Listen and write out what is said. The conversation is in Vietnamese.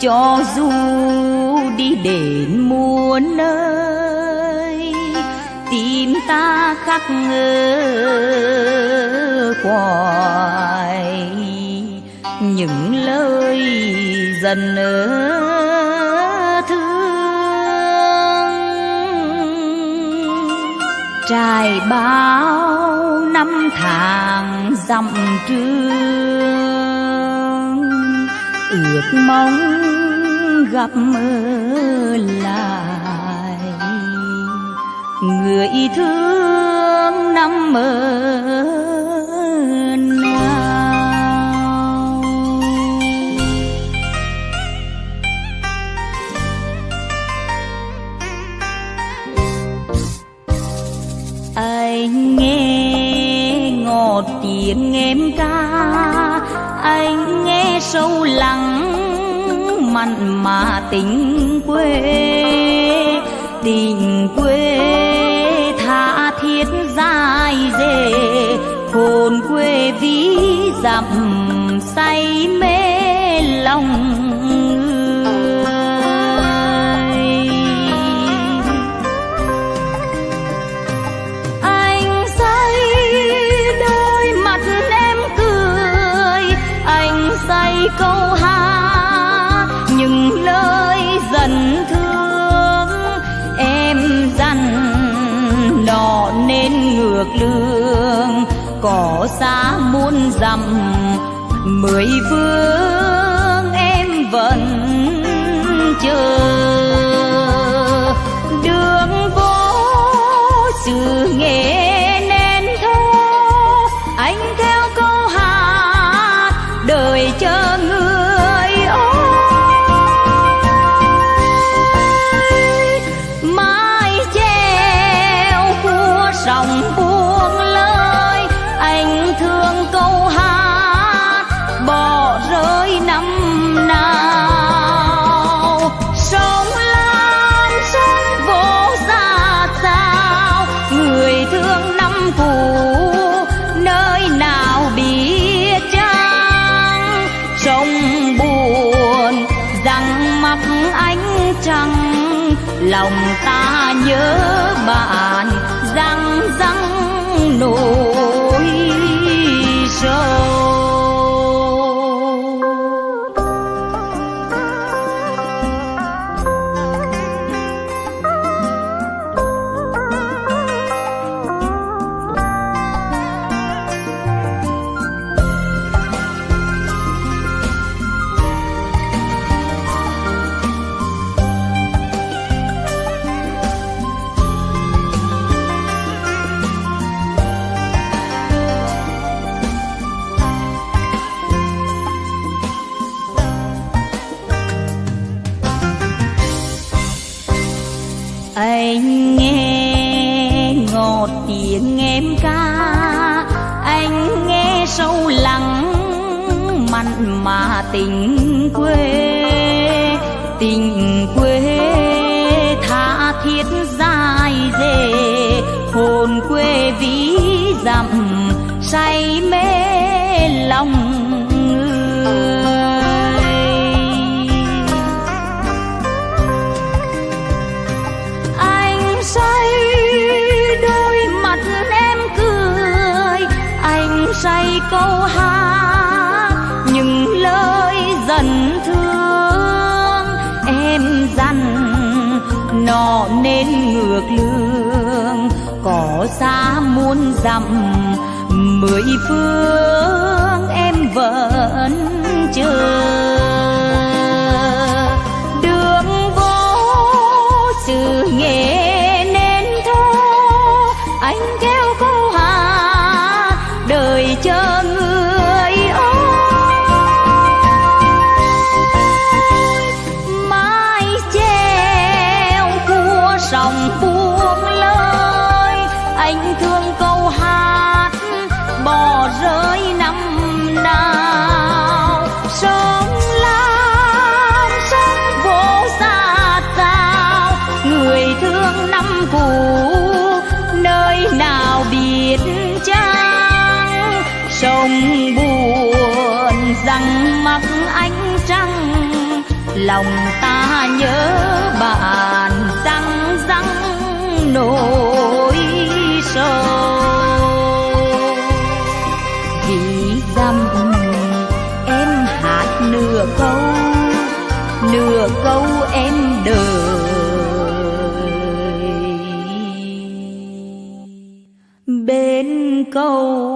cho du đi đến muôn nơi, tìm ta khắc ngơ hoài. Những lời dần thương, trải bao năm tháng dặm trường, ước mong gặp lại. Người thương năm mơ anh nghe ngọt tiếng em ca, anh nghe sâu lắng mặn mà tình quê tình quê tha thiết dài dề, hồn quê ví dặm say mê lòng câu hát được lương, cỏ xa muôn dặm. Mười phương em vẫn chờ. Đường vô sự nghề lòng ta nhớ bạn răng răng nụ anh nghe ngọt tiếng em ca. Anh nghe sâu lắng mặn mà tình quê. Tình quê tha thiết dài dề. Hồn quê ví dặm say mê lòng người. Say câu hát, những lời dần thương em dằn nọ nên ngược lương có xa muôn dặm, mười phương em vẫn chờ. Rơi năm nào. Sống lam sống vô xa cao người thương năm cũ, nơi nào biết cha sông buồn rằng mắt ánh trăng, lòng ta nhớ bạn răng răng nổi. Nửa câu em đời. Bên câu